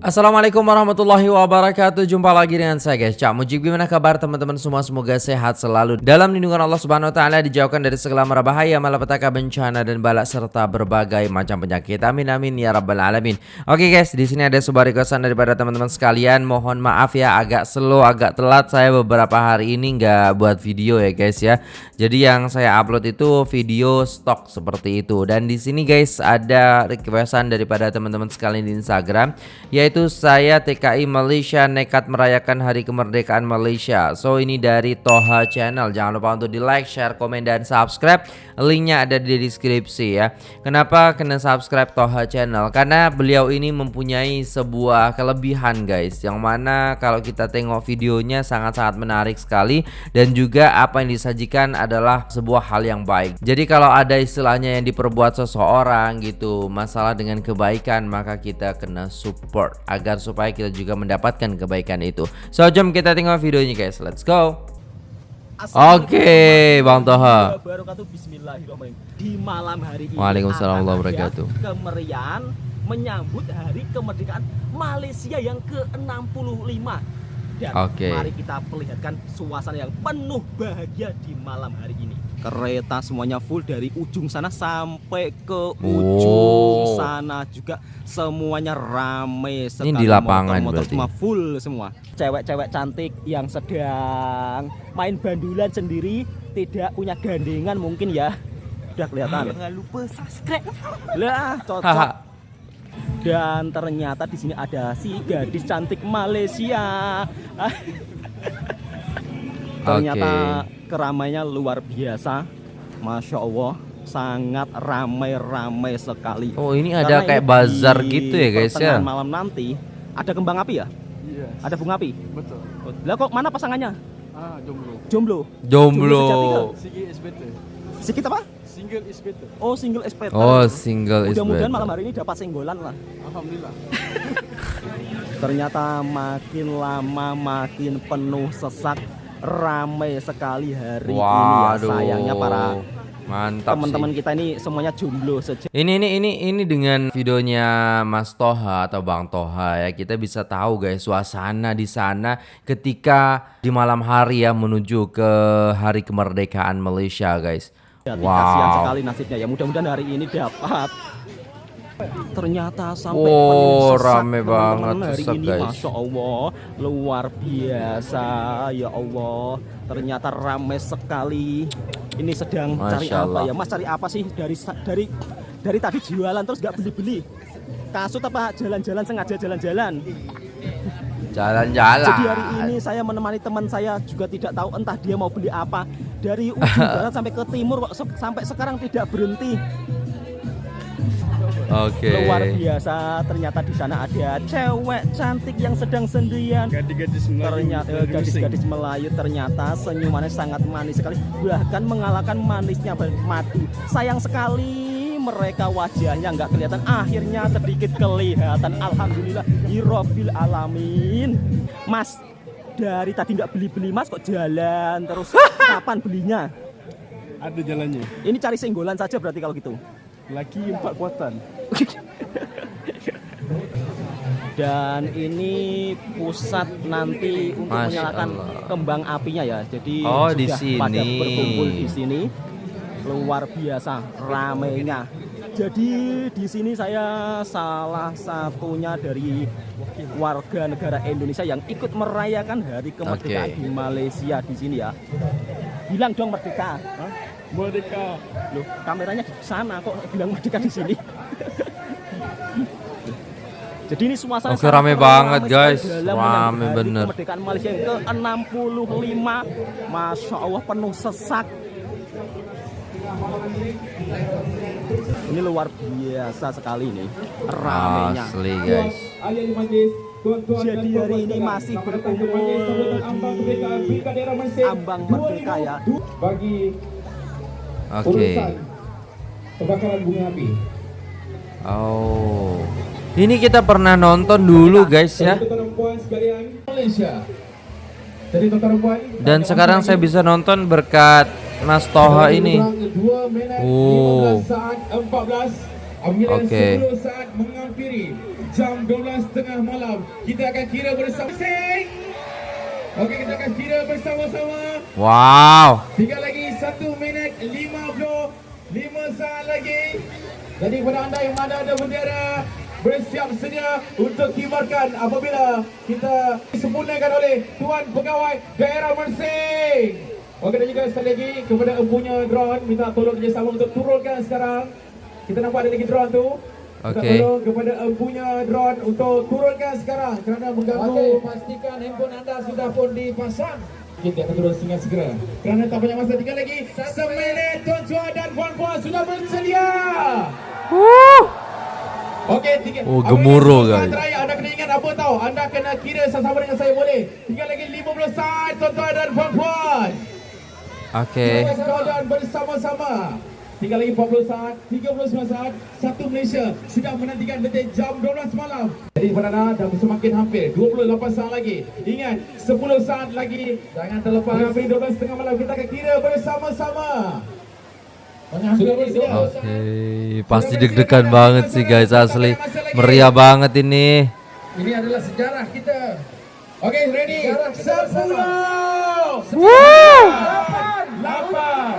Assalamualaikum warahmatullahi wabarakatuh. Jumpa lagi dengan saya guys. Cak Mujib Gimana kabar teman-teman semua? Semoga sehat selalu. Dalam lindungan Allah subhanahu wa ta'ala Dijauhkan dari segala mara bahaya Malapetaka bencana dan balak Serta berbagai macam penyakit. Amin amin ya rabbal alamin. Oke guys di sini ada sebuah requestan daripada teman-teman sekalian. Mohon maaf ya agak slow agak telat. Saya beberapa hari ini nggak buat video ya guys ya. Jadi yang saya upload itu video stok seperti itu. Dan di sini guys ada requestan daripada teman-teman sekalian di Instagram Yaitu yaitu saya TKI Malaysia nekat merayakan hari kemerdekaan Malaysia. So ini dari Toha Channel. Jangan lupa untuk di like, share, komen, dan subscribe. Linknya ada di deskripsi ya. Kenapa kena subscribe Toha Channel? Karena beliau ini mempunyai sebuah kelebihan guys. Yang mana kalau kita tengok videonya sangat-sangat menarik sekali. Dan juga apa yang disajikan adalah sebuah hal yang baik. Jadi kalau ada istilahnya yang diperbuat seseorang gitu Masalah dengan kebaikan maka kita kena support agar supaya kita juga mendapatkan kebaikan itu. So jom kita tengok videonya guys. Let's go. Oke, okay, Bang Toha. Di malam hari ini Waalaikumsalam warahmatullahi wabarakatuh. Kemerian menyambut hari kemerdekaan Malaysia yang ke-65. Dan okay. mari kita perlihatkan suasana yang penuh bahagia di malam hari ini kereta semuanya full dari ujung sana sampai ke ujung oh. sana juga semuanya rame sekali ini di lapangan motor, motor semua full semua. Cewek-cewek cantik yang sedang main bandulan sendiri tidak punya gandengan mungkin ya. Udah kelihatan? Jangan lupa subscribe. Lah cocok. Dan ternyata di sini ada si gadis cantik Malaysia ternyata okay keramainya luar biasa. Masya Allah sangat ramai-ramai sekali. Oh ini ada Karena kayak bazar gitu ya guys ya? malam nanti ada kembang api ya? Yes. ada bunga api? Betul. Lah kok mana pasangannya? Ah jomblo. Jomblo. Jomblo, Sigi is better. Sikit apa? Single is better. Oh single is better. Oh single is mudah-mudahan malam hari ini dapat singgolan lah. Alhamdulillah. Ternyata makin lama makin penuh sesak ramai sekali hari Waduh. ini ya sayangnya para Mantap Teman-teman kita ini semuanya jomblo saja. Ini ini ini ini dengan videonya Mas Toha atau Bang Toha ya kita bisa tahu guys suasana di sana ketika di malam hari ya menuju ke hari kemerdekaan Malaysia guys. Ya, wow. Kasihan sekali nasibnya ya. Mudah-mudahan hari ini dapat ternyata sampai oh, rame banget hari ini. guys. Masya Allah luar biasa ya Allah. Ternyata rame sekali. Ini sedang Masya cari Allah. apa ya? Mas cari apa sih dari dari dari tadi jualan terus nggak beli-beli? Kasut apa jalan-jalan sengaja jalan-jalan? Jalan-jalan. Jadi hari ini saya menemani teman saya juga tidak tahu entah dia mau beli apa. Dari ujung barat sampai ke timur kok sampai sekarang tidak berhenti. Okay. Luar biasa. Ternyata di sana ada cewek cantik yang sedang sendirian. Gadis-gadis Melayu. Ternyata gadis-gadis Melayu ternyata senyumannya sangat manis sekali. Bahkan mengalahkan manisnya madu. Sayang sekali mereka wajahnya nggak kelihatan. Akhirnya sedikit kelihatan. Alhamdulillah. Hirobil alamin. Mas, dari tadi nggak beli-beli mas kok jalan terus kapan belinya? Ada jalannya. Ini cari singgolan saja berarti kalau gitu. Laki empat kuatan. Dan ini pusat nanti untuk Masya menyalakan Allah. kembang apinya ya. Jadi oh, di sini. pada berkumpul di sini. Luar biasa ramainya. Jadi di sini saya salah satunya dari warga negara Indonesia yang ikut merayakan hari kemerdekaan okay. di Malaysia di sini ya. Bilang dong merdeka. Hah? Merdeka. Loh, kameranya di sana kok bilang merdeka di sini. Jadi ini suasana Oke, rame banget guys. Rame bener. Kemerdekaan Malaysia yang ke-65. Masya Allah penuh sesak. Ini luar biasa sekali nih ramenya. Asli guys. Jadi hari ini masih berkumpul di ambang merdeka ya. Bagi Oke. Okay. Kebakaran bunga api. Oh. Ini kita pernah nonton dulu guys ya. Dan sekarang saya bisa nonton berkat Mas Toha ini. Oh. Apabila Oke. 10 saat menghampiri jam 12.30 malam, kita akan kira bersama. Sing! Okey, kita akan kira bersama-sama. Wow. Tinggal lagi 1 minit 50 5 saat lagi. Jadi kepada anda yang mana ada bendera bersiap sedia untuk kibarkan apabila kita disempurnakan oleh Tuan Pegawai Daerah Mersing. Okey dan juga sekali lagi kepada empunya drone minta tolong kerjasama untuk turunkan sekarang. Kita nampak ada lagi drone tu. Minta Okey. tolong kepada empunya drone untuk turunkan sekarang kerana mengganggu. Okey, pastikan handphone anda sudah pun dipasang. Kita akan turun dengan segera. Kerana tak banyak masa tinggal lagi. Seminit tuan-tuan dan puan-puan sudah bersedia. Okey, tiga. Oh, gemuruh, guys. Terakhir, anda kena ingat apa tahu? Anda kena kira sama-sama dengan saya boleh. Tinggal lagi 50 saat tuan-tuan dan puan-puan. Oke. Dan bersama-sama. Tinggal lagi 40 saat, 39 saat, satu Malaysia sedang menantikan detik jam 12 malam. Jadi Perdana dah semakin hampir, 28 saat lagi. Ingat, 10 saat lagi. Jangan terlepas. Hampir 12 tengah malam kita akan kira bersama-sama. Oke, pasti deg-degan banget sih guys asli. Meriah banget ini. Ini adalah sejarah kita. Okey, ready? Sekarang kita bersama. 10 Wow. 8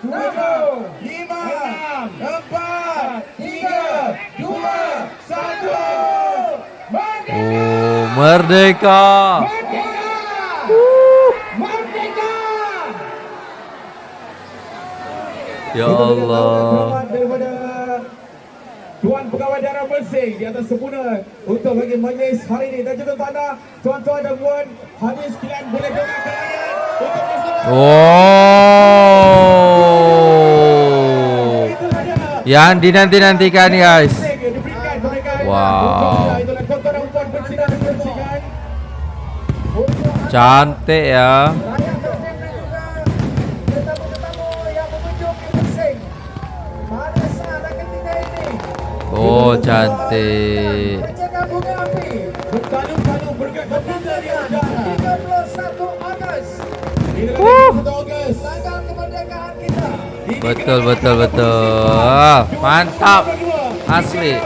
7 lima, empat, tiga, dua, satu. Oh, merdeka. Merdeka! Ya Allah. Tuan Pegawai Daerah Mersing di atas sempurna untuk bagi majlis hari ini dan juga tanda tuan-tuan dan puan hadir sekalian boleh dengar kalian untuk bersama. Oh. Itulah dia. Yang dinanti-nantikan guys. Wow. Cantik ya. Tanggal kemerdekaan kita. Betul, betul, betul. Mantap. Asli.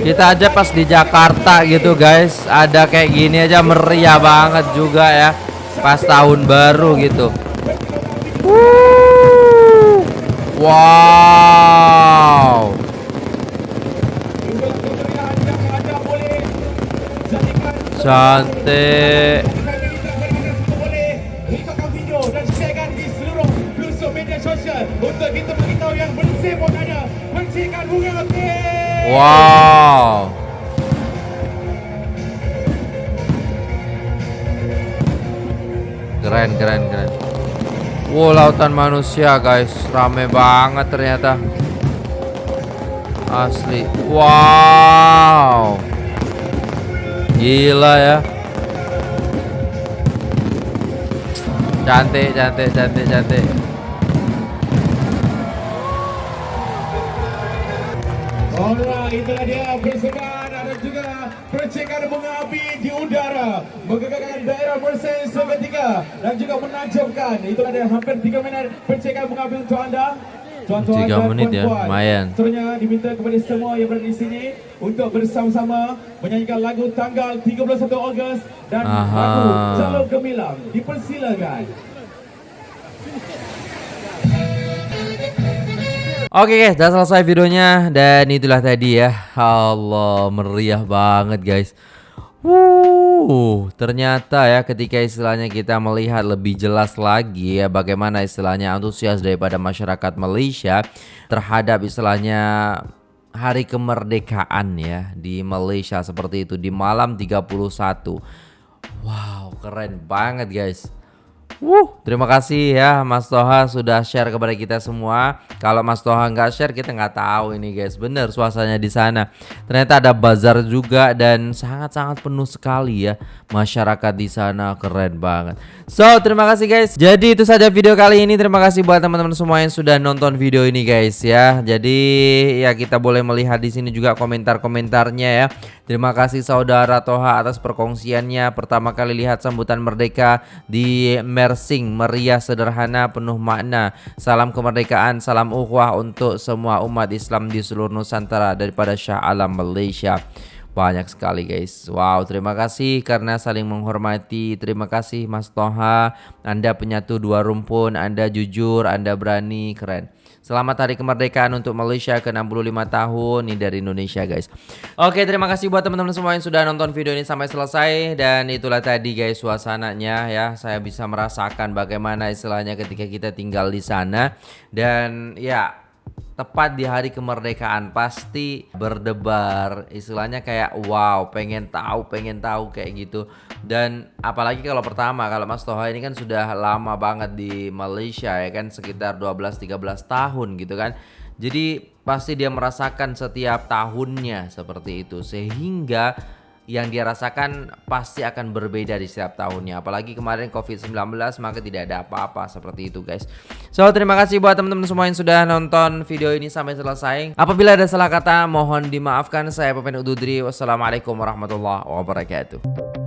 Kita aja pas di Jakarta gitu guys Ada kayak gini aja meriah banget juga ya Pas tahun baru gitu. Wow Cantik. Wow. Keren keren keren. Wow lautan manusia guys. Rame banget ternyata. Asli. Wow Gila ya. Cantik cantik cantik cantik. Alright, itulah dia persembahan dan juga percikan bunga api di udara. Menggegarkan daerah Mersing seketika dan juga menajamkan. Itulah dia hampir 3 minit percikan bunga api untuk anda Tiga menit ya, lumayan. Seterusnya diminta kepada semua yang berada di sini untuk bersama-sama menyanyikan lagu tanggal 31 Ogos dan Aha. lagu Jalur Gemilang. Dipersilakan. Oke guys, udah selesai videonya dan itulah tadi ya. Allah, meriah banget guys. Wuh, ternyata ya ketika istilahnya kita melihat lebih jelas lagi ya bagaimana istilahnya antusias daripada masyarakat Malaysia terhadap istilahnya hari kemerdekaan ya di Malaysia seperti itu di malam 31. Wow, keren banget guys. Wuh, terima kasih ya Mas Toha sudah share kepada kita semua. Kalau Mas Toha nggak share kita nggak tahu ini guys. Bener suasananya di sana. Ternyata ada bazar juga dan sangat-sangat penuh sekali ya masyarakat di sana keren banget. So terima kasih guys. Jadi itu saja video kali ini. Terima kasih buat teman-teman semua yang sudah nonton video ini guys ya. Jadi ya kita boleh melihat di sini juga komentar-komentarnya ya. Terima kasih saudara Toha atas perkongsiannya. Pertama kali lihat sambutan merdeka di Mersing, meriah sederhana penuh makna. Salam kemerdekaan, salam ukhuwah untuk semua umat Islam di seluruh Nusantara daripada Syah Alam Malaysia. Banyak sekali guys Wow terima kasih karena saling menghormati Terima kasih Mas Toha Anda penyatu dua rumpun Anda jujur Anda berani Keren Selamat Hari Kemerdekaan untuk Malaysia ke 65 tahun Ini dari Indonesia guys. Oke terima kasih buat teman-teman semua yang sudah nonton video ini sampai selesai. Dan itulah tadi guys suasananya ya. Saya bisa merasakan bagaimana istilahnya ketika kita tinggal di sana. Dan ya tepat di hari kemerdekaan pasti berdebar. Istilahnya kayak wow pengen tahu pengen tahu kayak gitu. Dan apalagi kalau pertama kalau Mas Toha ini kan sudah lama banget di Malaysia ya kan? Sekitar 12-13 tahun gitu kan? Jadi pasti dia merasakan setiap tahunnya seperti itu. Sehingga yang dia rasakan pasti akan berbeda di setiap tahunnya. Apalagi kemarin COVID-19 maka tidak ada apa-apa seperti itu guys. So terima kasih buat teman-teman semua yang sudah nonton video ini sampai selesai. Apabila ada salah kata mohon dimaafkan. Saya Pepen Ududri. Wassalamualaikum warahmatullahi wabarakatuh